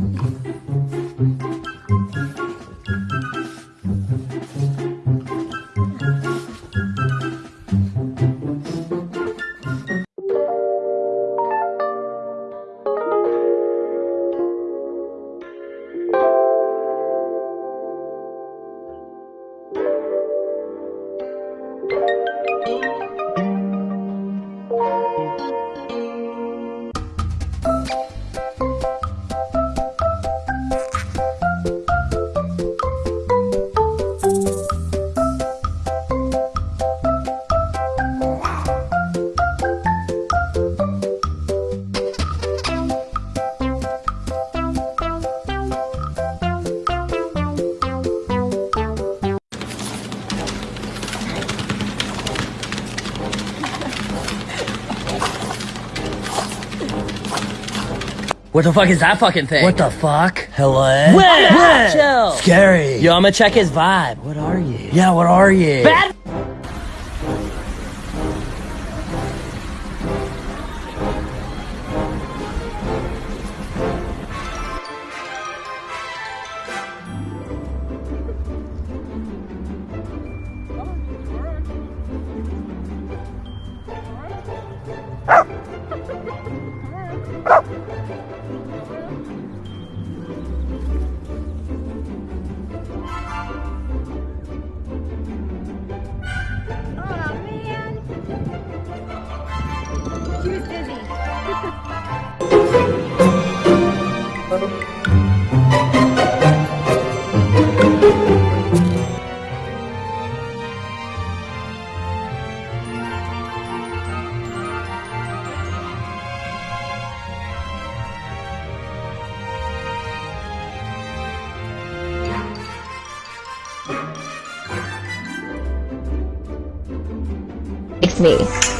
Mm-hmm. What the fuck is that fucking thing? What the fuck? Hello? What? Scary. Yo, I'm gonna check his vibe. What are you? Yeah, what are you? Bad. Me.